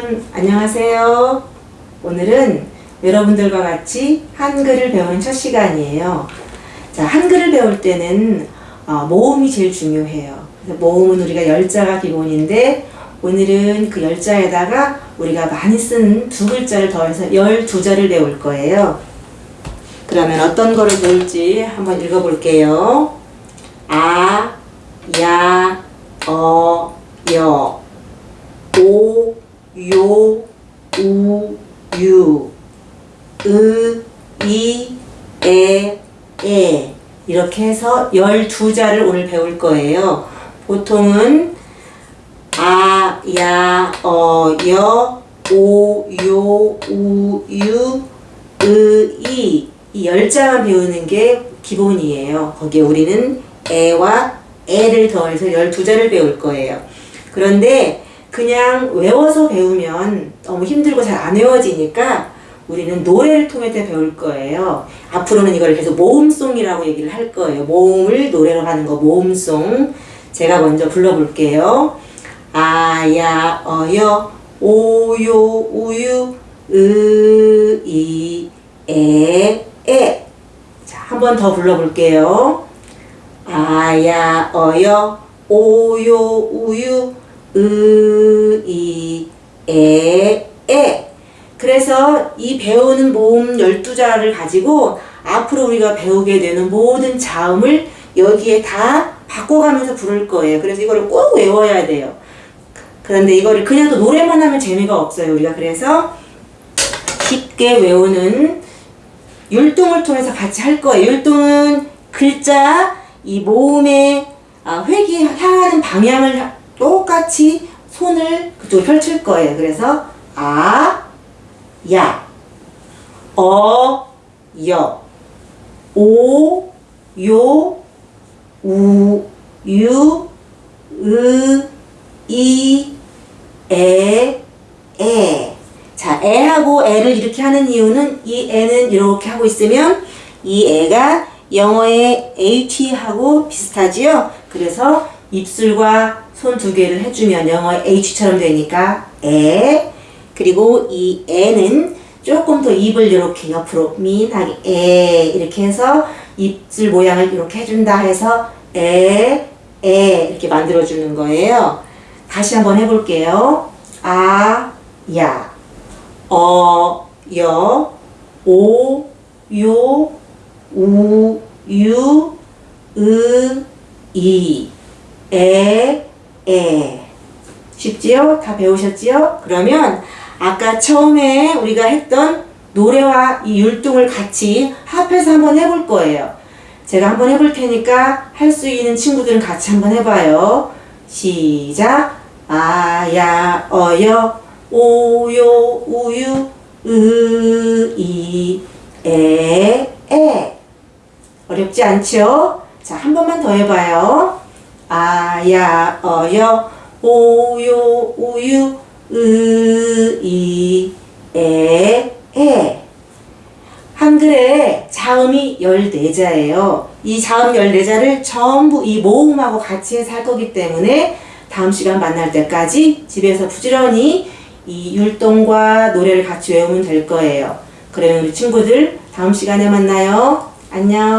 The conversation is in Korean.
여러분 안녕하세요. 오늘은 여러분들과 같이 한글을 배우는 첫 시간이에요. 자, 한글을 배울 때는 어, 모음이 제일 중요해요. 모음은 우리가 열자가 기본인데 오늘은 그 열자에다가 우리가 많이 쓰는 두 글자를 더해서 열두 자를 배울 거예요. 그러면 어떤 거를 배울지 한번 읽어볼게요. 아, 야, 어, 여. 오, 요, 우, 유, 으, 이, 에, 에 이렇게 해서 12자를 오늘 배울 거예요. 보통은 아, 야, 어, 여, 오, 요, 우, 유, 으, 이, 이 열자만 배우는 게 기본이에요. 거기에 우리는 에와 에를 더해서 12자를 배울 거예요. 그런데 그냥 외워서 배우면 너무 힘들고 잘 안 외워지니까 우리는 노래를 통해서 배울 거예요. 앞으로는 이걸 계속 모음송이라고 얘기를 할 거예요. 모음을 노래로 하는 거 모음송. 제가 먼저 불러볼게요. 아야 어여 오요 우유 으이 에에 자, 한 번 더 불러볼게요. 아야 어여 오요 우유 으 이 에 에 그래서 이 배우는 모음 12자를 가지고 앞으로 우리가 배우게 되는 모든 자음을 여기에 다 바꿔가면서 부를 거예요. 그래서 이거를 꼭 외워야 돼요. 그런데 이거를 그냥 또 노래만 하면 재미가 없어요. 우리가 그래서 쉽게 외우는 율동을 통해서 같이 할 거예요. 율동은 글자, 이 모음의 아, 획이 향하는 방향을 똑같이 손을 그쪽으로 펼칠 거예요. 그래서 아, 야, 어, 여, 오, 요, 우, 유, 으, 이, 에, 에. 자, 애하고 애를 이렇게 하는 이유는 이 애는 이렇게 하고 있으면 이 애가 영어의 H하고 비슷하지요? 그래서 입술과 손 두 개를 해주면 영어의 H처럼 되니까 에 그리고 이 애는 조금 더 입을 이렇게 옆으로 민하게 에 이렇게 해서 입술 모양을 이렇게 해준다 해서 에, 에 이렇게 만들어주는 거예요. 다시 한번 해볼게요. 아, 야, 어, 여, 오, 요, 우, 유, 으, 이, 에, 에. 쉽지요? 다 배우셨지요? 그러면 아까 처음에 우리가 했던 노래와 이 율동을 같이 합해서 한번 해볼 거예요. 제가 한번 해볼 테니까 할 수 있는 친구들은 같이 한번 해봐요. 시작. 아야 어여 오요 우유 으이 에 에. 어렵지 않죠? 자, 한 번만 더 해봐요. 아야 어여 오요 우유 으이 에 에. 한글에 자음이 14자예요. 이 자음 14자를 전부 이 모음하고 같이 해서 할 거기 때문에 다음 시간 만날 때까지 집에서 부지런히 이 율동과 노래를 같이 외우면 될 거예요. 그러면 우리 친구들 다음 시간에 만나요. 안녕.